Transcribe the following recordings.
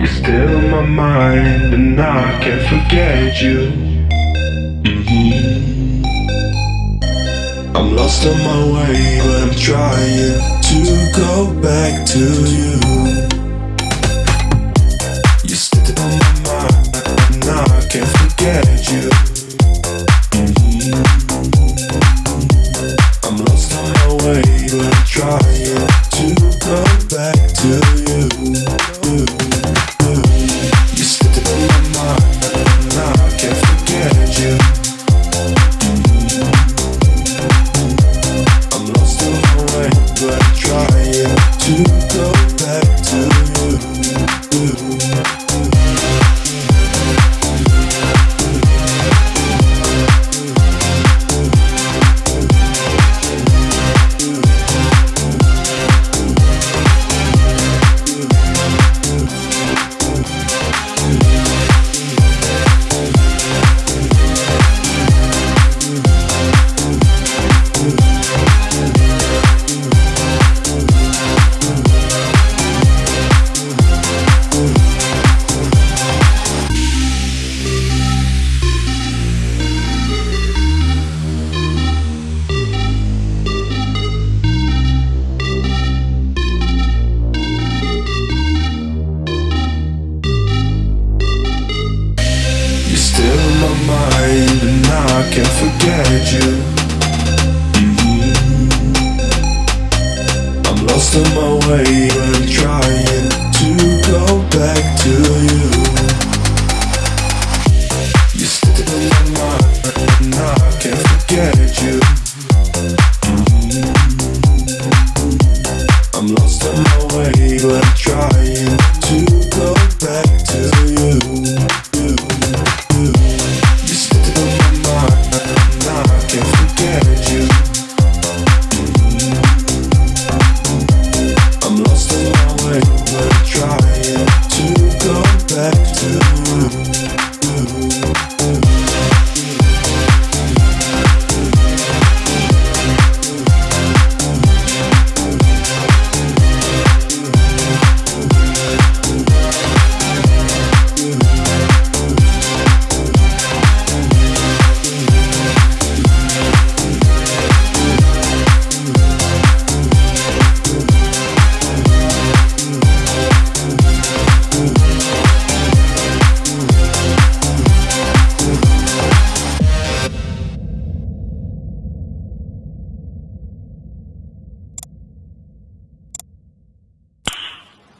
You're still in my mind, and I can't forget you. Mhm. I'm lost on my way, but I'm trying to go back to you. You're still on my mind, and I can't forget you. Mhm. I'm lost on my way, but I'm trying to go back to you. You. Can't forget you. Mm-hmm. I'm lost on my way and trying to go back to you. You still in my mind and I can't forget you.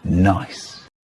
Nice.